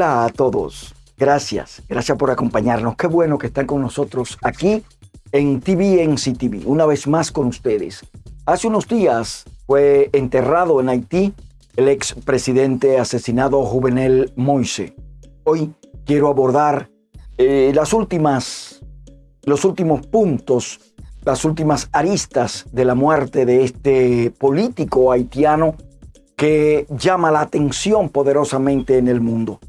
Hola a todos. Gracias, gracias por acompañarnos. Qué bueno que están con nosotros aquí en TVNC TV, una vez más con ustedes. Hace unos días fue enterrado en Haití el expresidente asesinado Juvenel Moise. Hoy quiero abordar eh, las últimas, los últimos puntos, las últimas aristas de la muerte de este político haitiano que llama la atención poderosamente en el mundo.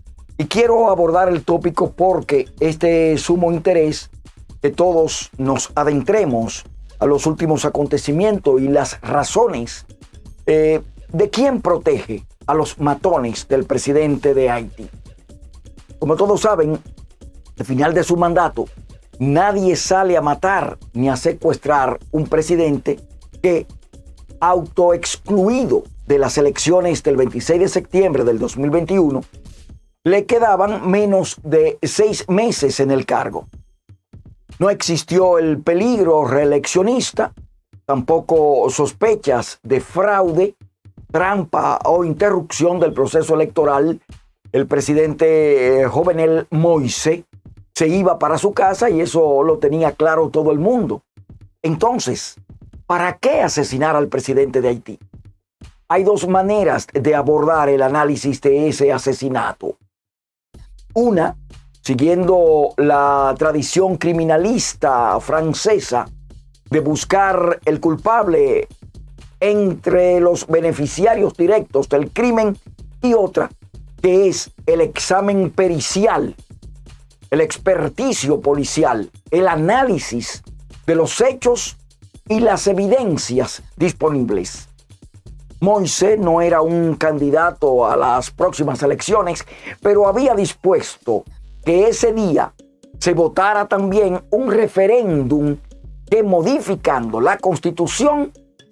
Y quiero abordar el tópico porque este sumo interés que todos nos adentremos a los últimos acontecimientos y las razones eh, de quién protege a los matones del presidente de Haití. Como todos saben, al final de su mandato, nadie sale a matar ni a secuestrar un presidente que, autoexcluido de las elecciones del 26 de septiembre del 2021, le quedaban menos de seis meses en el cargo. No existió el peligro reeleccionista, tampoco sospechas de fraude, trampa o interrupción del proceso electoral. El presidente eh, Jovenel Moise se iba para su casa y eso lo tenía claro todo el mundo. Entonces, ¿para qué asesinar al presidente de Haití? Hay dos maneras de abordar el análisis de ese asesinato. Una siguiendo la tradición criminalista francesa de buscar el culpable entre los beneficiarios directos del crimen y otra que es el examen pericial, el experticio policial, el análisis de los hechos y las evidencias disponibles. Moise no era un candidato a las próximas elecciones, pero había dispuesto que ese día se votara también un referéndum que modificando la constitución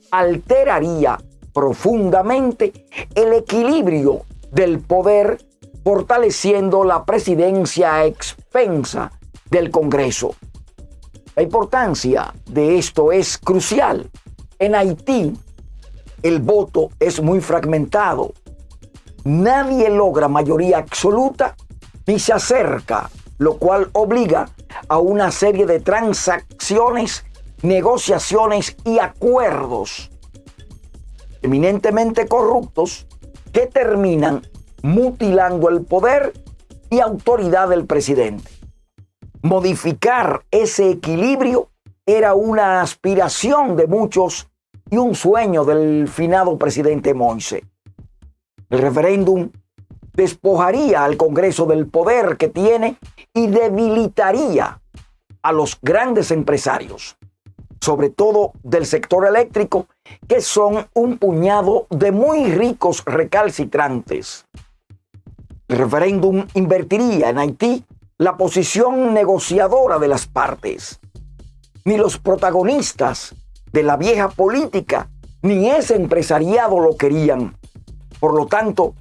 alteraría profundamente el equilibrio del poder, fortaleciendo la presidencia a expensa del Congreso. La importancia de esto es crucial. En Haití, el voto es muy fragmentado. Nadie logra mayoría absoluta y se acerca, lo cual obliga a una serie de transacciones, negociaciones y acuerdos eminentemente corruptos que terminan mutilando el poder y autoridad del presidente. Modificar ese equilibrio era una aspiración de muchos y un sueño del finado presidente Moise. El referéndum despojaría al Congreso del poder que tiene y debilitaría a los grandes empresarios, sobre todo del sector eléctrico, que son un puñado de muy ricos recalcitrantes. El referéndum invertiría en Haití la posición negociadora de las partes. Ni los protagonistas de la vieja política ni ese empresariado lo querían. Por lo tanto,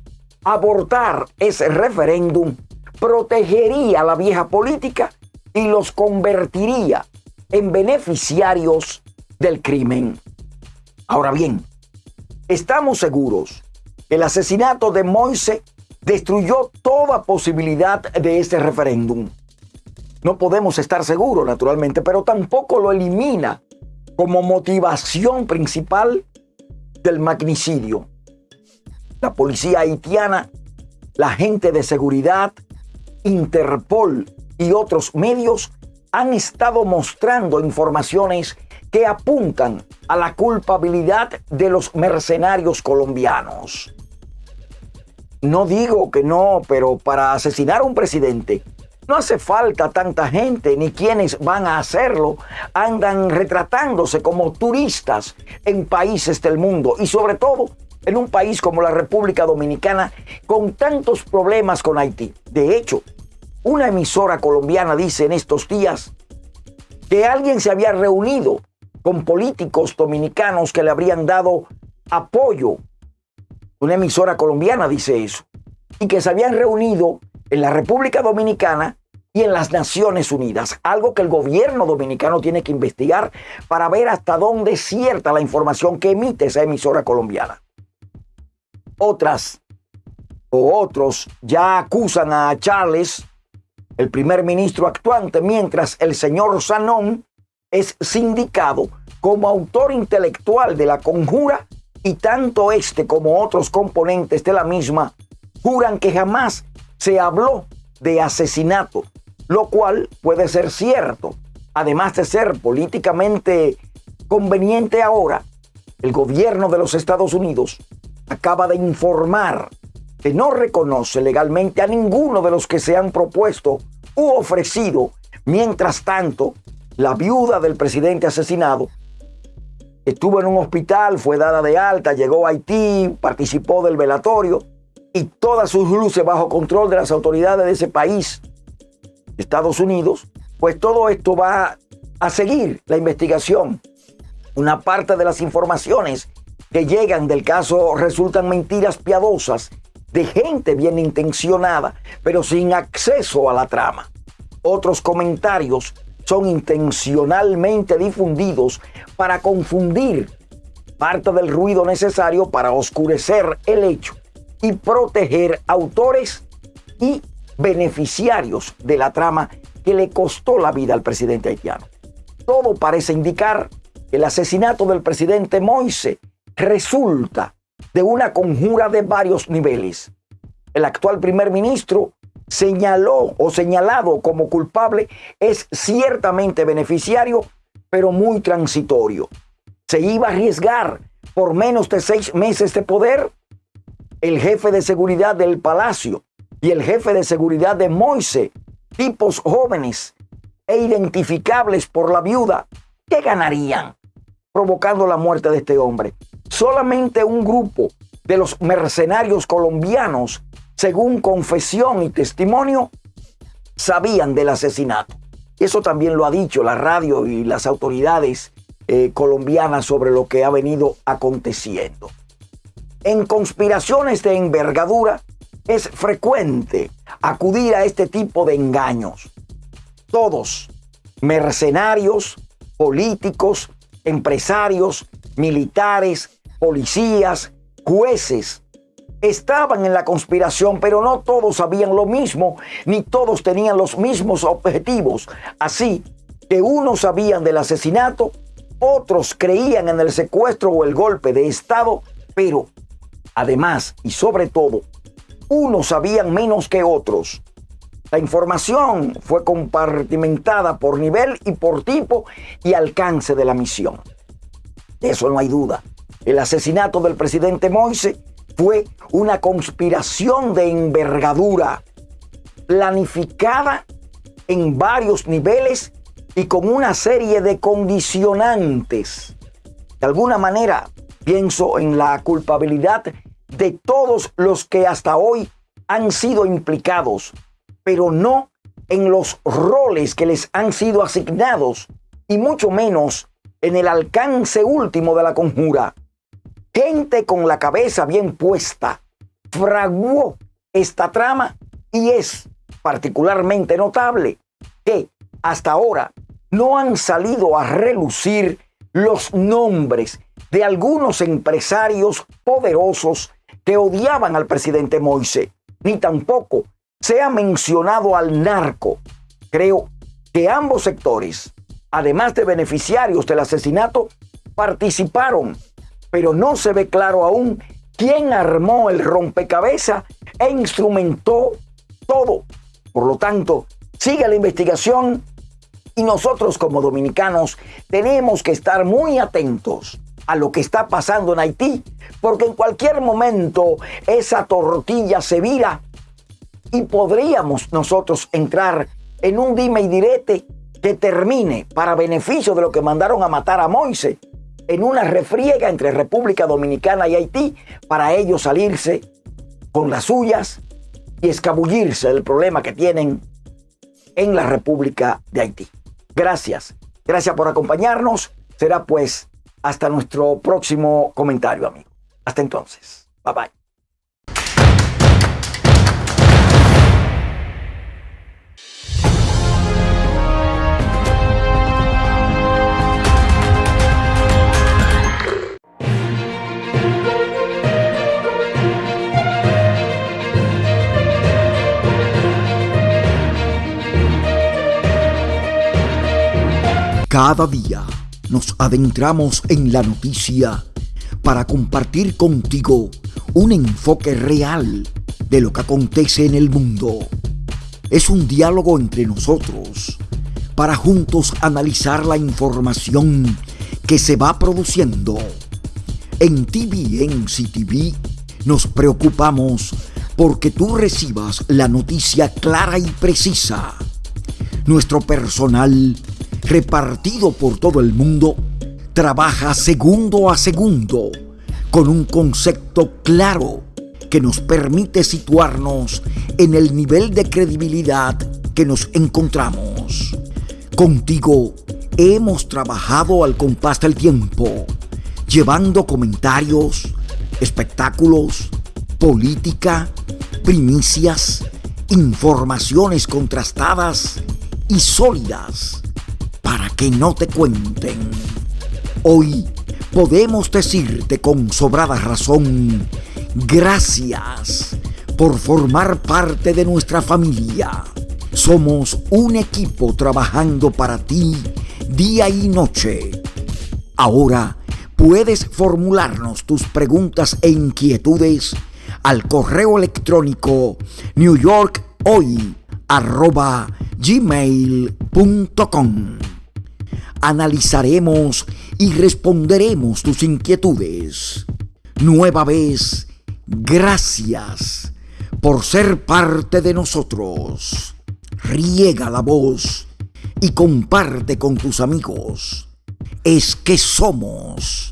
abortar ese referéndum protegería a la vieja política y los convertiría en beneficiarios del crimen. Ahora bien, estamos seguros que el asesinato de Moise destruyó toda posibilidad de ese referéndum. No podemos estar seguros, naturalmente, pero tampoco lo elimina como motivación principal del magnicidio la policía haitiana, la gente de seguridad, Interpol y otros medios han estado mostrando informaciones que apuntan a la culpabilidad de los mercenarios colombianos. No digo que no, pero para asesinar a un presidente no hace falta tanta gente, ni quienes van a hacerlo andan retratándose como turistas en países del mundo y sobre todo en un país como la República Dominicana con tantos problemas con Haití. De hecho, una emisora colombiana dice en estos días que alguien se había reunido con políticos dominicanos que le habrían dado apoyo. Una emisora colombiana dice eso. Y que se habían reunido en la República Dominicana y en las Naciones Unidas, algo que el gobierno dominicano tiene que investigar para ver hasta dónde es cierta la información que emite esa emisora colombiana. Otras o otros ya acusan a Charles, el primer ministro actuante, mientras el señor Sanón es sindicado como autor intelectual de la conjura y tanto este como otros componentes de la misma juran que jamás se habló de asesinato, lo cual puede ser cierto. Además de ser políticamente conveniente ahora, el gobierno de los Estados Unidos acaba de informar que no reconoce legalmente a ninguno de los que se han propuesto u ofrecido. Mientras tanto, la viuda del presidente asesinado estuvo en un hospital, fue dada de alta, llegó a Haití, participó del velatorio y todas sus luces bajo control de las autoridades de ese país, Estados Unidos, pues todo esto va a seguir la investigación. Una parte de las informaciones que llegan del caso resultan mentiras piadosas de gente bien intencionada, pero sin acceso a la trama. Otros comentarios son intencionalmente difundidos para confundir parte del ruido necesario para oscurecer el hecho y proteger autores y beneficiarios de la trama que le costó la vida al presidente haitiano. Todo parece indicar que el asesinato del presidente Moise resulta de una conjura de varios niveles. El actual primer ministro señaló o señalado como culpable es ciertamente beneficiario, pero muy transitorio. Se iba a arriesgar por menos de seis meses de poder el jefe de seguridad del palacio y el jefe de seguridad de Moise, tipos jóvenes e identificables por la viuda, ¿qué ganarían provocando la muerte de este hombre? Solamente un grupo de los mercenarios colombianos, según confesión y testimonio, sabían del asesinato. Eso también lo ha dicho la radio y las autoridades eh, colombianas sobre lo que ha venido aconteciendo. En conspiraciones de envergadura es frecuente acudir a este tipo de engaños. Todos, mercenarios, políticos, empresarios, militares, policías, jueces, estaban en la conspiración, pero no todos sabían lo mismo, ni todos tenían los mismos objetivos. Así que unos sabían del asesinato, otros creían en el secuestro o el golpe de Estado, pero además y sobre todo, unos sabían menos que otros. La información fue compartimentada por nivel y por tipo y alcance de la misión. De eso no hay duda. El asesinato del presidente Moise fue una conspiración de envergadura, planificada en varios niveles y con una serie de condicionantes. De alguna manera, pienso en la culpabilidad de todos los que hasta hoy han sido implicados, pero no en los roles que les han sido asignados y mucho menos en el alcance último de la conjura. Gente con la cabeza bien puesta fraguó esta trama y es particularmente notable que hasta ahora no han salido a relucir los nombres de algunos empresarios poderosos que odiaban al presidente Moise, ni tampoco se ha mencionado al narco. Creo que ambos sectores, además de beneficiarios del asesinato, participaron pero no se ve claro aún quién armó el rompecabezas e instrumentó todo. Por lo tanto, sigue la investigación y nosotros como dominicanos tenemos que estar muy atentos a lo que está pasando en Haití, porque en cualquier momento esa tortilla se vira y podríamos nosotros entrar en un dime y direte que termine para beneficio de lo que mandaron a matar a Moise en una refriega entre República Dominicana y Haití para ellos salirse con las suyas y escabullirse del problema que tienen en la República de Haití. Gracias, gracias por acompañarnos. Será pues hasta nuestro próximo comentario, amigo. Hasta entonces. Bye bye. cada día nos adentramos en la noticia para compartir contigo un enfoque real de lo que acontece en el mundo. Es un diálogo entre nosotros para juntos analizar la información que se va produciendo. En TVNC TV nos preocupamos porque tú recibas la noticia clara y precisa. Nuestro personal, repartido por todo el mundo, trabaja segundo a segundo con un concepto claro que nos permite situarnos en el nivel de credibilidad que nos encontramos. Contigo hemos trabajado al compás del tiempo, llevando comentarios, espectáculos, política, primicias, informaciones contrastadas y sólidas que no te cuenten. Hoy podemos decirte con sobrada razón, gracias por formar parte de nuestra familia. Somos un equipo trabajando para ti día y noche. Ahora puedes formularnos tus preguntas e inquietudes al correo electrónico newyorkhoy.gmail.com Analizaremos y responderemos tus inquietudes. Nueva vez, gracias por ser parte de nosotros. Riega la voz y comparte con tus amigos. Es que somos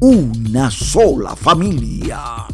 una sola familia.